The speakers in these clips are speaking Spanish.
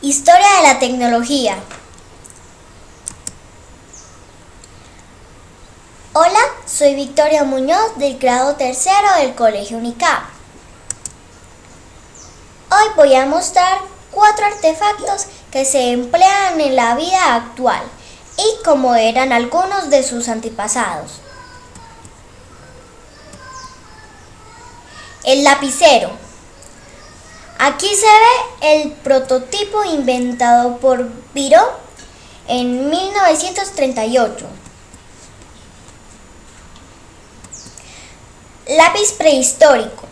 Historia de la tecnología. Hola, soy Victoria Muñoz del grado tercero del Colegio UNICAP. Hoy voy a mostrar cuatro artefactos que se emplean en la vida actual y cómo eran algunos de sus antepasados. El lapicero. Aquí se ve el prototipo inventado por Viro en 1938. Lápiz prehistórico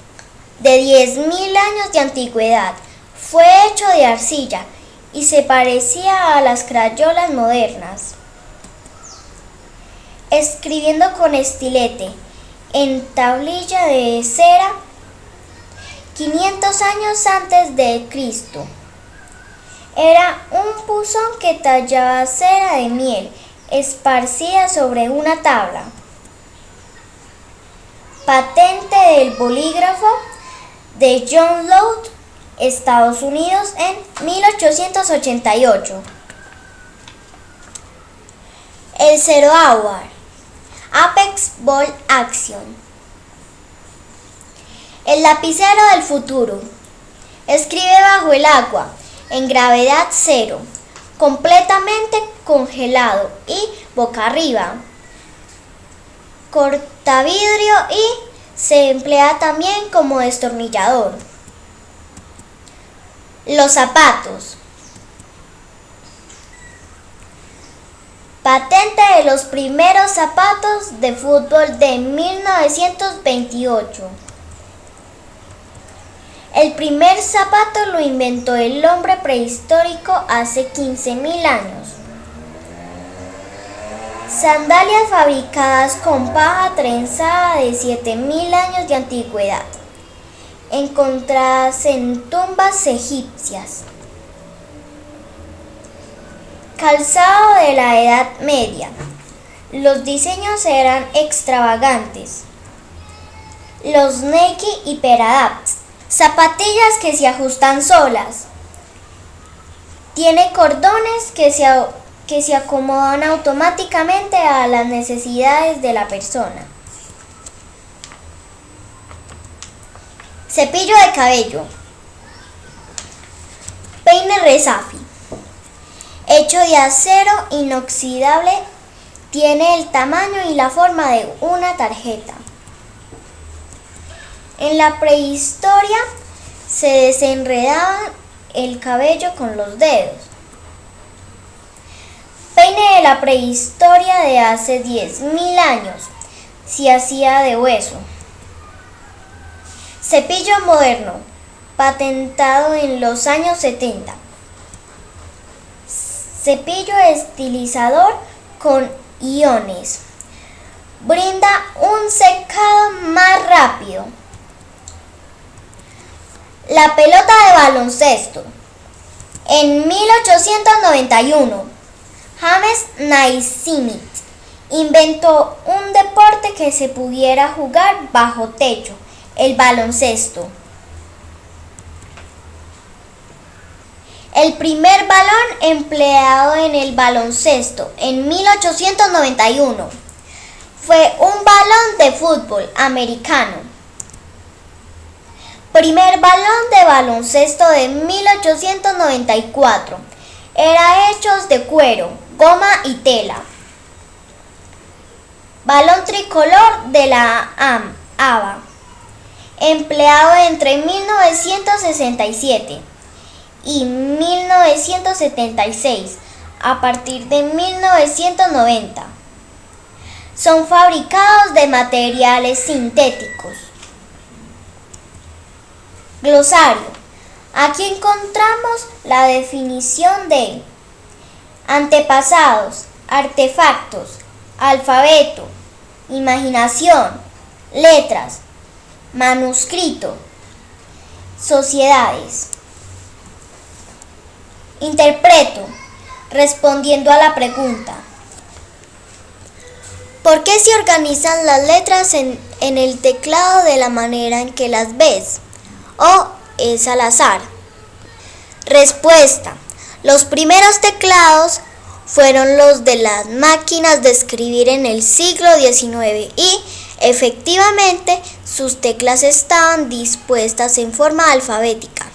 de 10.000 años de antigüedad. Fue hecho de arcilla y se parecía a las crayolas modernas. Escribiendo con estilete en tablilla de cera 500 años antes de Cristo. Era un buzón que tallaba cera de miel esparcida sobre una tabla. Patente del bolígrafo de John Lowe, Estados Unidos en 1888. El Zero Hour, Apex Ball Action. El lapicero del futuro. Escribe bajo el agua, en gravedad cero, completamente congelado y boca arriba. Corta vidrio y se emplea también como destornillador. Los zapatos. Patente de los primeros zapatos de fútbol de 1928. El primer zapato lo inventó el hombre prehistórico hace 15.000 años. Sandalias fabricadas con paja trenzada de 7.000 años de antigüedad, encontradas en tumbas egipcias. Calzado de la Edad Media. Los diseños eran extravagantes. Los Nike y Peradapt Zapatillas que se ajustan solas. Tiene cordones que se, que se acomodan automáticamente a las necesidades de la persona. Cepillo de cabello. Peine Resafi. Hecho de acero inoxidable, tiene el tamaño y la forma de una tarjeta. En la prehistoria se desenredaba el cabello con los dedos. Peine de la prehistoria de hace 10.000 años se hacía de hueso. Cepillo moderno, patentado en los años 70. Cepillo estilizador con iones. Brinda un secado más rápido. La pelota de baloncesto. En 1891, James Naismith inventó un deporte que se pudiera jugar bajo techo, el baloncesto. El primer balón empleado en el baloncesto en 1891 fue un balón de fútbol americano Primer balón de baloncesto de 1894. Era hechos de cuero, goma y tela. Balón tricolor de la AM, ABA. Empleado entre 1967 y 1976 a partir de 1990. Son fabricados de materiales sintéticos. Glosario. Aquí encontramos la definición de antepasados, artefactos, alfabeto, imaginación, letras, manuscrito, sociedades. Interpreto, respondiendo a la pregunta. ¿Por qué se organizan las letras en, en el teclado de la manera en que las ves? O es al azar? Respuesta. Los primeros teclados fueron los de las máquinas de escribir en el siglo XIX y efectivamente sus teclas estaban dispuestas en forma alfabética.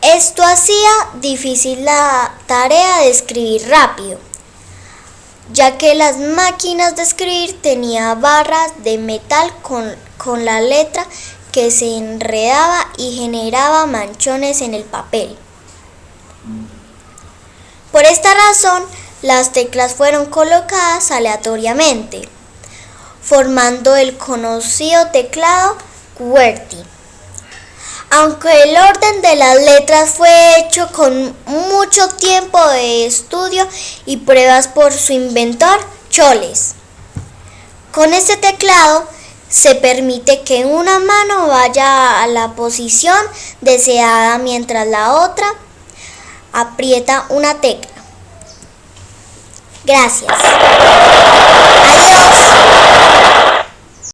Esto hacía difícil la tarea de escribir rápido, ya que las máquinas de escribir tenían barras de metal con, con la letra que se enredaba y generaba manchones en el papel. Por esta razón, las teclas fueron colocadas aleatoriamente, formando el conocido teclado QWERTY. Aunque el orden de las letras fue hecho con mucho tiempo de estudio y pruebas por su inventor, Choles. Con este teclado se permite que una mano vaya a la posición deseada mientras la otra aprieta una tecla. Gracias.